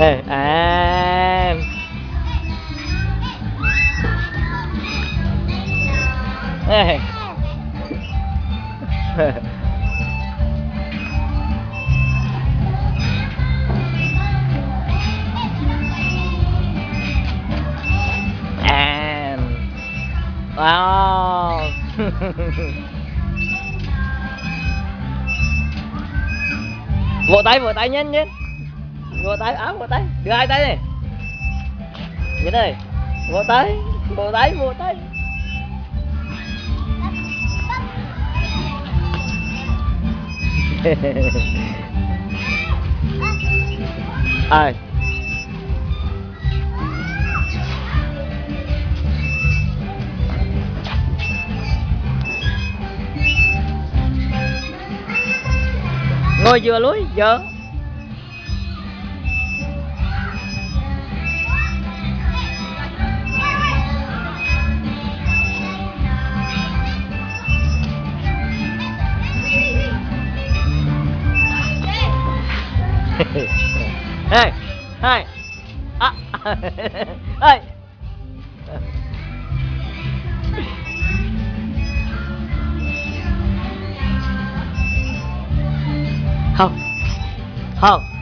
Ê, à. Ê. à wow. Vỗ tay vỗ tay nhanh nhanh ngồi tay, áo ngồi tay. Đưa hai tay này nhìn đây ngồi tay ngồi tay ngồi tay. Ai? Ngồi vừa lối giờ Hey, hey, à, hey. Không, không.